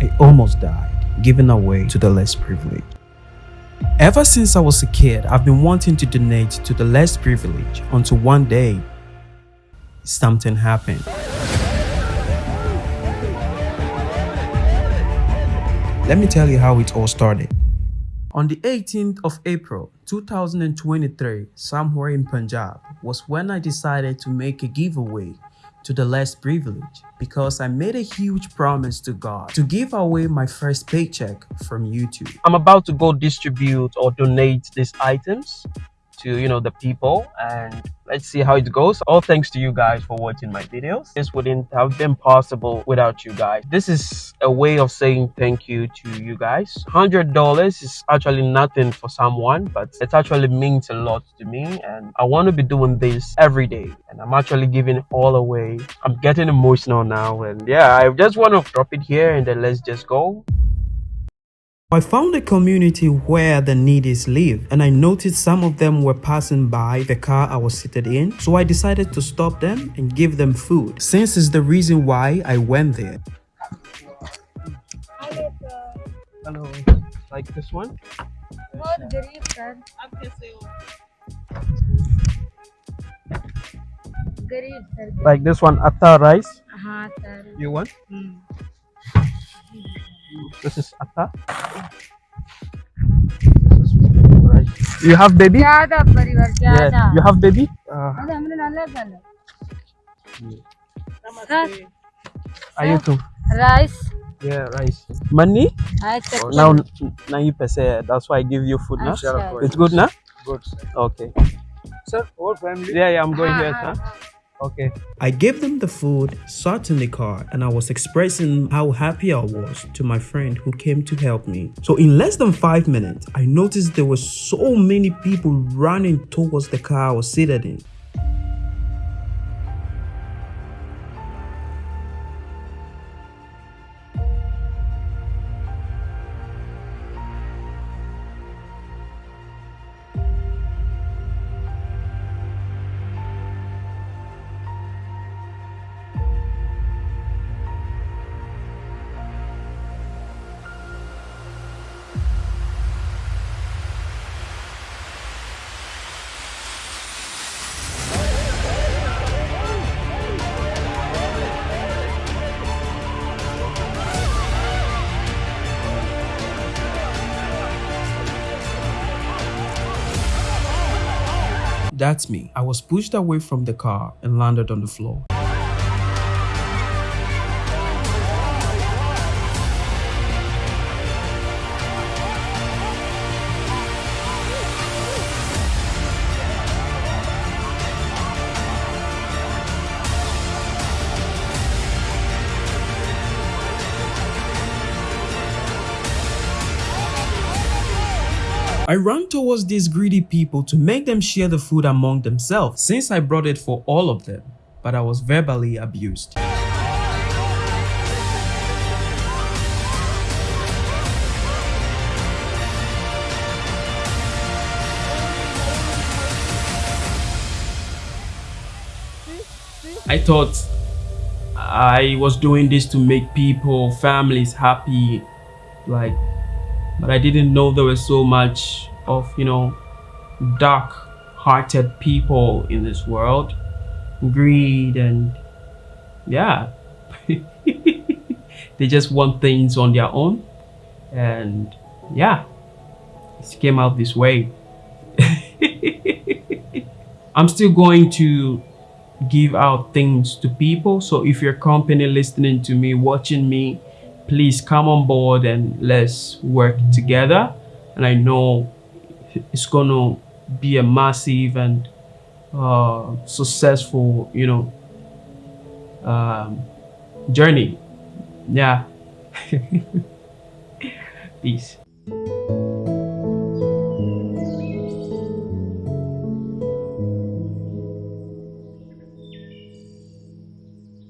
I almost died, giving away to the less privileged. Ever since I was a kid, I've been wanting to donate to the less privileged until one day, something happened. Let me tell you how it all started. On the 18th of April 2023, somewhere in Punjab, was when I decided to make a giveaway to the less privileged because I made a huge promise to God to give away my first paycheck from YouTube. I'm about to go distribute or donate these items to you know the people and let's see how it goes. All thanks to you guys for watching my videos. This wouldn't have been possible without you guys. This is a way of saying thank you to you guys. Hundred dollars is actually nothing for someone but it actually means a lot to me and i want to be doing this every day and i'm actually giving it all away. I'm getting emotional now and yeah i just want to drop it here and then let's just go I found a community where the needies live and I noticed some of them were passing by the car I was seated in so I decided to stop them and give them food since it's the reason why I went there. Hello, like this one? Like this one, atta rice? You want? This is atta. This is. You have baby? Yeah, Yeah. You have baby? Uh, Sir, Ayutu. Rice. Yeah, rice. Money? I oh, now, now you pay. That's why I give you food now. It's good now. Good. Sir. Okay. Sir, whole family. Yeah, yeah. I'm going ah, here. Ah. Okay. I gave them the food, sat in the car, and I was expressing how happy I was to my friend who came to help me. So in less than five minutes, I noticed there were so many people running towards the car I was seated in. That's me. I was pushed away from the car and landed on the floor. I ran towards these greedy people to make them share the food among themselves since I brought it for all of them, but I was verbally abused. I thought I was doing this to make people, families happy, like but I didn't know there was so much of you know dark hearted people in this world. Greed and yeah. They just want things on their own. And yeah. It came out this way. I'm still going to give out things to people. So if your company listening to me watching me please come on board and let's work together. And i know it's gonna be a massive and uh, successful you know um, journey. Yeah. Peace